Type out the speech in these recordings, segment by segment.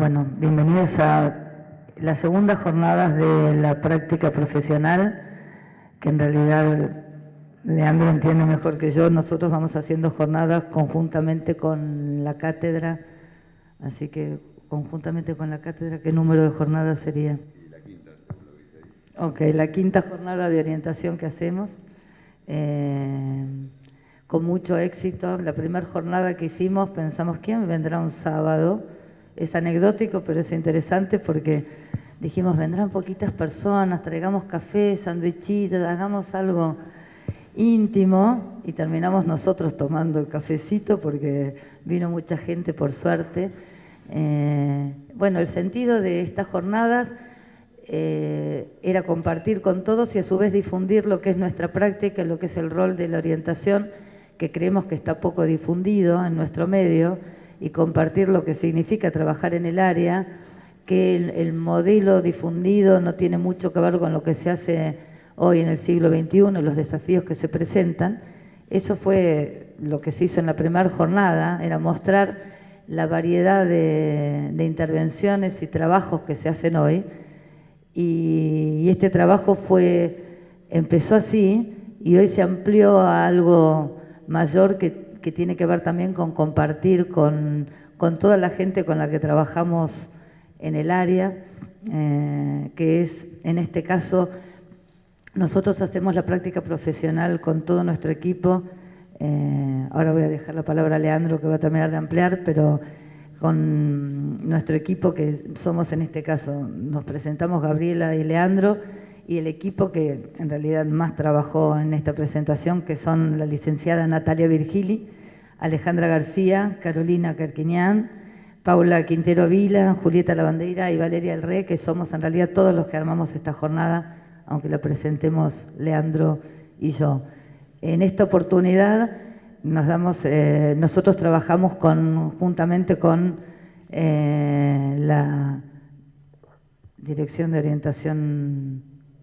bueno, bienvenidos a las segundas jornadas de la práctica profesional, que en realidad Leandro entiende mejor que yo, nosotros vamos haciendo jornadas conjuntamente con la cátedra, así que conjuntamente con la cátedra, ¿qué número de jornadas sería? La quinta, Ok, la quinta jornada de orientación que hacemos, eh, con mucho éxito. La primera jornada que hicimos pensamos, ¿quién vendrá un sábado? Es anecdótico, pero es interesante porque dijimos, vendrán poquitas personas, traigamos café, sandwichitos, hagamos algo íntimo y terminamos nosotros tomando el cafecito porque vino mucha gente por suerte. Eh, bueno, el sentido de estas jornadas eh, era compartir con todos y a su vez difundir lo que es nuestra práctica, lo que es el rol de la orientación, que creemos que está poco difundido en nuestro medio, y compartir lo que significa trabajar en el área, que el modelo difundido no tiene mucho que ver con lo que se hace hoy en el siglo XXI, los desafíos que se presentan. Eso fue lo que se hizo en la primera jornada, era mostrar la variedad de, intervenciones y trabajos que se hacen hoy. Y, este trabajo fue, empezó así y hoy se amplió a algo mayor que, tiene que ver también con compartir con, toda la gente con la que trabajamos en el área, eh, que es en este caso nosotros hacemos la práctica profesional con todo nuestro equipo. Eh, ahora voy a dejar la palabra a Leandro que va a terminar de ampliar, pero con nuestro equipo que somos en este caso, nos presentamos Gabriela y Leandro y el equipo que en realidad más trabajó en esta presentación, que son la licenciada Natalia Virgili, Alejandra García, Carolina Carquiñán, Paula Quintero Vila, Julieta Lavandeira y Valeria El Rey, que somos en realidad todos los que armamos esta jornada aunque la presentemos Leandro y yo. En esta oportunidad nos damos, eh, nosotros trabajamos conjuntamente con eh, la Dirección de Orientación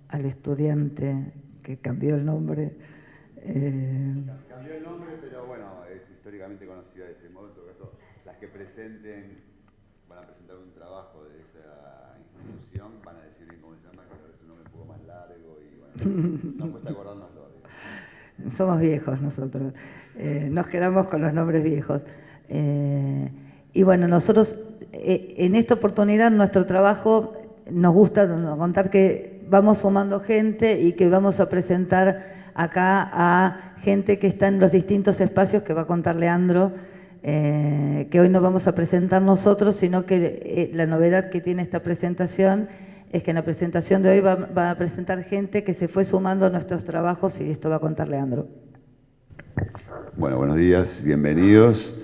al Estudiante, que cambió el nombre. Eh, cambió el nombre, pero bueno, es históricamente conocida de ese modo. Las que presenten, van a presentar un trabajo de esa institución, van a decir cómo se llama, Somos viejos nosotros, eh, nos quedamos con los nombres viejos. Eh, y bueno, nosotros en esta oportunidad nuestro trabajo nos gusta contar que vamos sumando gente y que vamos a presentar acá a gente que está en los distintos espacios que va a contar Leandro, que hoy no vamos a presentar nosotros, sino que la novedad que tiene esta presentación es que en la presentación de hoy va, a presentar gente que se fue sumando a nuestros trabajos y esto va a contar Leandro. Bueno, buenos días, bienvenidos.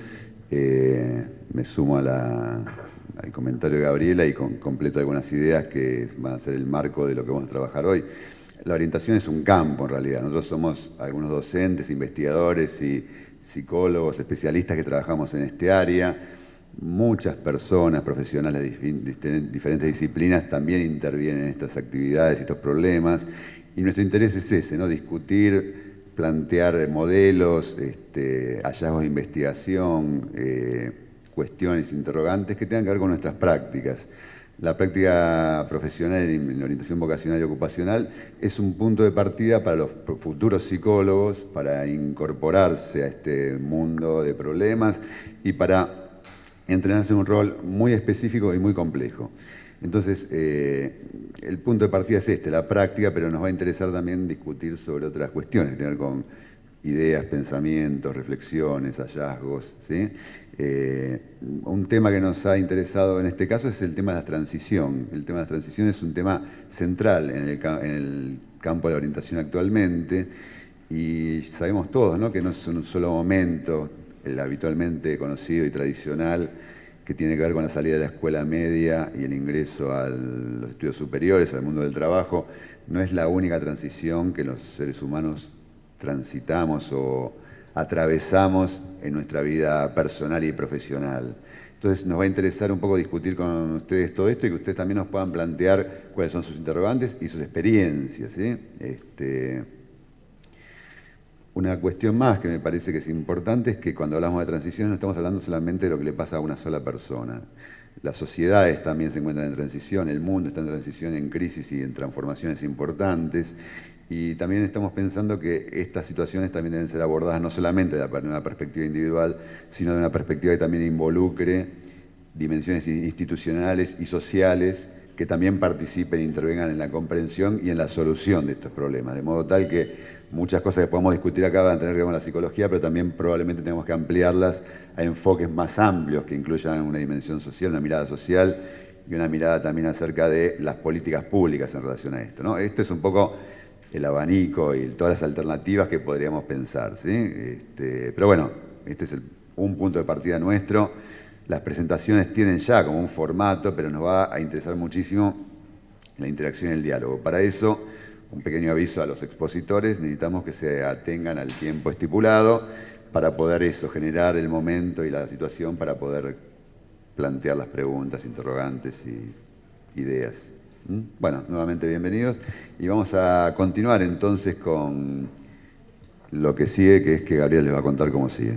Eh, me sumo al comentario de Gabriela y completo algunas ideas que van a ser el marco de lo que vamos a trabajar hoy. La orientación es un campo en realidad. Nosotros somos algunos docentes, investigadores y psicólogos, especialistas que trabajamos en este área Muchas personas profesionales de diferentes disciplinas también intervienen en estas actividades y estos problemas. Y nuestro interés es ese, ¿no? discutir, plantear modelos, este, hallazgos de investigación, eh, cuestiones, interrogantes que tengan que ver con nuestras prácticas. La práctica profesional en orientación vocacional y ocupacional es un punto de partida para los futuros psicólogos, para incorporarse a este mundo de problemas y para entrenarse en un rol muy específico y muy complejo. Entonces, eh, el punto de partida es este, la práctica, pero nos va a interesar también discutir sobre otras cuestiones, tener con ideas, pensamientos, reflexiones, hallazgos. Eh, un tema que nos ha interesado en este caso es el tema de la transición. El tema de la transición es un tema central en el, campo de la orientación actualmente y sabemos todos que no es un solo momento, el habitualmente conocido y tradicional que tiene que ver con la salida de la escuela media y el ingreso a los estudios superiores, al mundo del trabajo, no es la única transición que los seres humanos transitamos o atravesamos en nuestra vida personal y profesional. Entonces nos va a interesar un poco discutir con ustedes todo esto y que ustedes también nos puedan plantear cuáles son sus interrogantes y sus experiencias. Este, una cuestión más que me parece que es importante es que cuando hablamos de transición no estamos hablando solamente de lo que le pasa a una sola persona. las sociedades también se encuentran en transición, el mundo está en transición, en crisis y en transformaciones importantes. Y también estamos pensando que estas situaciones también deben ser abordadas no solamente de una perspectiva individual, sino de una perspectiva que también involucre dimensiones institucionales y sociales que también participen e intervengan en la comprensión y en la solución de estos problemas. De modo tal que muchas cosas que podemos discutir acá van a tener que ver con la psicología, pero también probablemente tenemos que ampliarlas a enfoques más amplios que incluyan una dimensión social, una mirada social y una mirada también acerca de las políticas públicas en relación a esto. ¿no? Esto es un poco el abanico y todas las alternativas que podríamos pensar. ¿sí? Este, pero bueno, este es un punto de partida nuestro. Las presentaciones tienen ya como un formato, pero nos va a interesar muchísimo la interacción y el diálogo. Para eso un pequeño aviso a los expositores, necesitamos que se atengan al tiempo estipulado para poder eso, generar el momento y la situación para poder plantear las preguntas, interrogantes y ideas. ¿Mm? Bueno, nuevamente bienvenidos y vamos a continuar entonces con lo que sigue, que es que Gabriel les va a contar cómo sigue.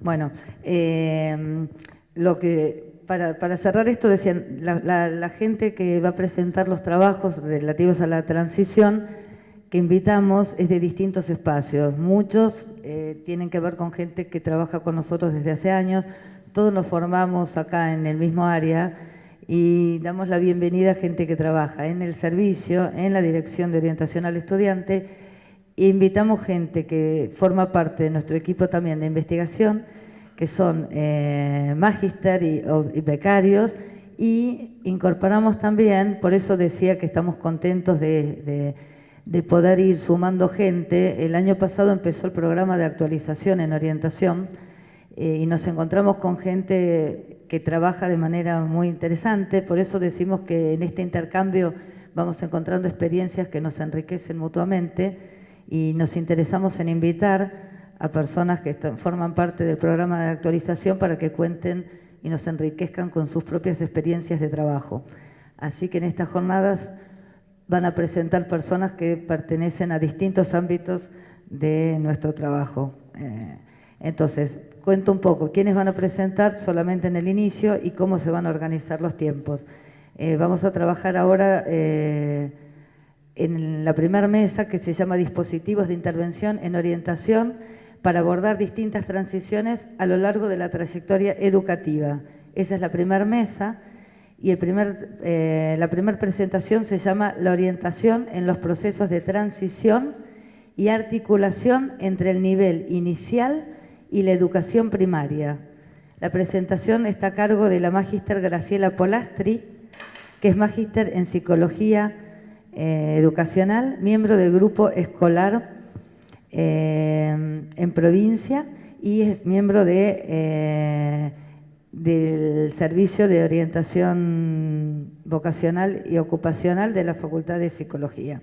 Bueno, eh, lo que para, cerrar esto, decían, la, gente que va a presentar los trabajos relativos a la transición que invitamos es de distintos espacios. Muchos eh, tienen que ver con gente que trabaja con nosotros desde hace años. Todos nos formamos acá en el mismo área y damos la bienvenida a gente que trabaja en el servicio, en la Dirección de Orientación al Estudiante. Invitamos gente que forma parte de nuestro equipo también de investigación que son eh, magister y, becarios, y incorporamos también, por eso decía que estamos contentos de, poder ir sumando gente. El año pasado empezó el programa de actualización en orientación eh, y nos encontramos con gente que trabaja de manera muy interesante, por eso decimos que en este intercambio vamos encontrando experiencias que nos enriquecen mutuamente y nos interesamos en invitar a personas que forman parte del programa de actualización para que cuenten y nos enriquezcan con sus propias experiencias de trabajo. Así que en estas jornadas van a presentar personas que pertenecen a distintos ámbitos de nuestro trabajo. Eh, entonces, cuento un poco quiénes van a presentar solamente en el inicio y cómo se van a organizar los tiempos. Eh, vamos a trabajar ahora eh, en la primera mesa que se llama Dispositivos de Intervención en Orientación para abordar distintas transiciones a lo largo de la trayectoria educativa. Esa es la primera mesa y el primer, eh, la primera presentación se llama La orientación en los procesos de transición y articulación entre el nivel inicial y la educación primaria. La presentación está a cargo de la magíster Graciela Polastri, que es magíster en Psicología eh, Educacional, miembro del grupo escolar eh, en provincia y es miembro de, eh, del Servicio de Orientación Vocacional y Ocupacional de la Facultad de Psicología.